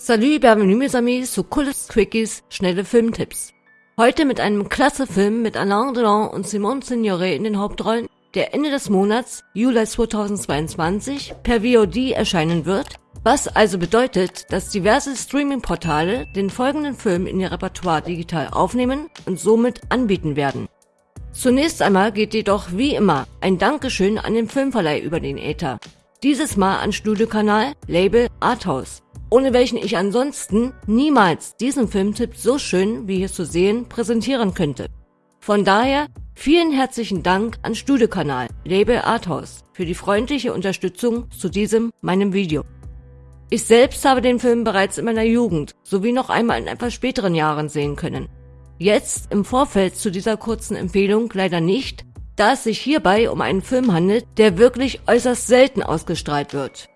Salut, bienvenue mes amis zu Cooles Quickies, schnelle Filmtipps. Heute mit einem klasse Film mit Alain Delon und Simone Signoret in den Hauptrollen, der Ende des Monats, Juli 2022, per VOD erscheinen wird, was also bedeutet, dass diverse Streaming-Portale den folgenden Film in ihr Repertoire digital aufnehmen und somit anbieten werden. Zunächst einmal geht jedoch wie immer ein Dankeschön an den Filmverleih über den Äther. Dieses Mal an Studiokanal Label Arthouse, ohne welchen ich ansonsten niemals diesen Filmtipp so schön wie hier zu sehen präsentieren könnte. Von daher vielen herzlichen Dank an Studiokanal Label Arthouse für die freundliche Unterstützung zu diesem meinem Video. Ich selbst habe den Film bereits in meiner Jugend sowie noch einmal in etwas späteren Jahren sehen können. Jetzt im Vorfeld zu dieser kurzen Empfehlung leider nicht, da es sich hierbei um einen Film handelt, der wirklich äußerst selten ausgestrahlt wird.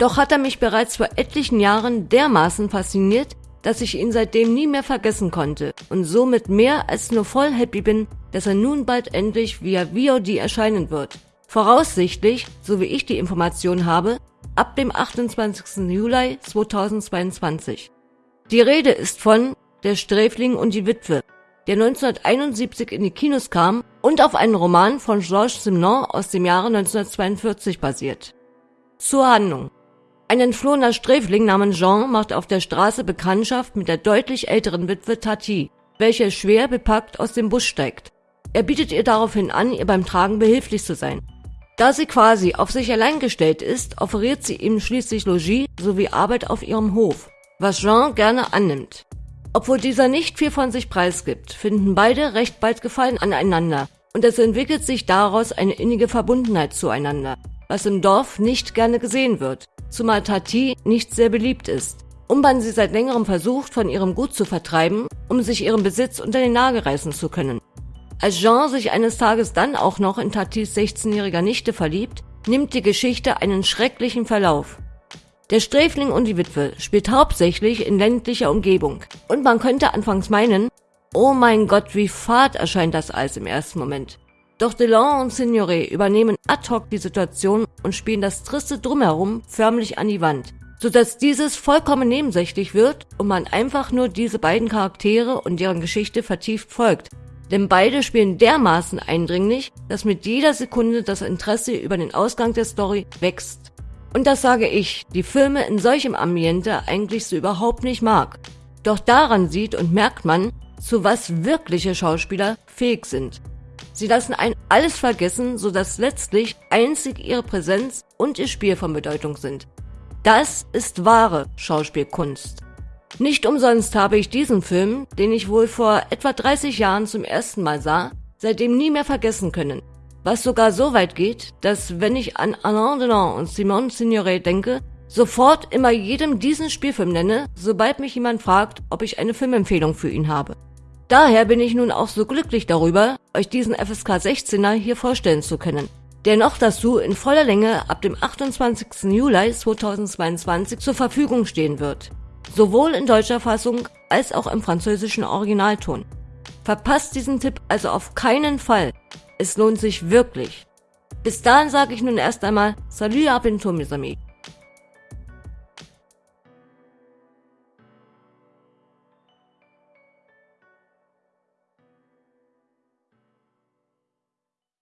Doch hat er mich bereits vor etlichen Jahren dermaßen fasziniert, dass ich ihn seitdem nie mehr vergessen konnte und somit mehr als nur voll happy bin, dass er nun bald endlich via VOD erscheinen wird. Voraussichtlich, so wie ich die Information habe, ab dem 28. Juli 2022. Die Rede ist von Der Sträfling und die Witwe, der 1971 in die Kinos kam und auf einen Roman von Georges Simenon aus dem Jahre 1942 basiert. Zur Handlung. Ein entflohener Sträfling namens Jean macht auf der Straße Bekanntschaft mit der deutlich älteren Witwe Tati, welche schwer bepackt aus dem Bus steigt. Er bietet ihr daraufhin an, ihr beim Tragen behilflich zu sein. Da sie quasi auf sich allein gestellt ist, offeriert sie ihm schließlich Logis sowie Arbeit auf ihrem Hof, was Jean gerne annimmt. Obwohl dieser nicht viel von sich preisgibt, finden beide recht bald Gefallen aneinander und es entwickelt sich daraus eine innige Verbundenheit zueinander, was im Dorf nicht gerne gesehen wird, zumal Tati nicht sehr beliebt ist, um man sie seit längerem versucht, von ihrem Gut zu vertreiben, um sich ihren Besitz unter den Nagel reißen zu können. Als Jean sich eines Tages dann auch noch in Tatis 16-jähriger Nichte verliebt, nimmt die Geschichte einen schrecklichen Verlauf. Der Sträfling und die Witwe spielt hauptsächlich in ländlicher Umgebung. Und man könnte anfangs meinen, oh mein Gott, wie fad erscheint das alles im ersten Moment. Doch Delon und Signoret übernehmen ad hoc die Situation und spielen das triste Drumherum förmlich an die Wand, sodass dieses vollkommen nebensächlich wird und man einfach nur diese beiden Charaktere und deren Geschichte vertieft folgt. Denn beide spielen dermaßen eindringlich, dass mit jeder Sekunde das Interesse über den Ausgang der Story wächst. Und das sage ich, die Filme in solchem Ambiente eigentlich so überhaupt nicht mag. Doch daran sieht und merkt man, zu was wirkliche Schauspieler fähig sind. Sie lassen ein alles vergessen, so dass letztlich einzig ihre Präsenz und ihr Spiel von Bedeutung sind. Das ist wahre Schauspielkunst. Nicht umsonst habe ich diesen Film, den ich wohl vor etwa 30 Jahren zum ersten Mal sah, seitdem nie mehr vergessen können. Was sogar so weit geht, dass wenn ich an Alain Delon und Simone Signoret denke, sofort immer jedem diesen Spielfilm nenne, sobald mich jemand fragt, ob ich eine Filmempfehlung für ihn habe. Daher bin ich nun auch so glücklich darüber, euch diesen FSK 16er hier vorstellen zu können, der noch dazu in voller Länge ab dem 28. Juli 2022 zur Verfügung stehen wird. Sowohl in deutscher Fassung als auch im französischen Originalton. Verpasst diesen Tipp also auf keinen Fall. Es lohnt sich wirklich. Bis dahin sage ich nun erst einmal Salut à bientôt, mes amis.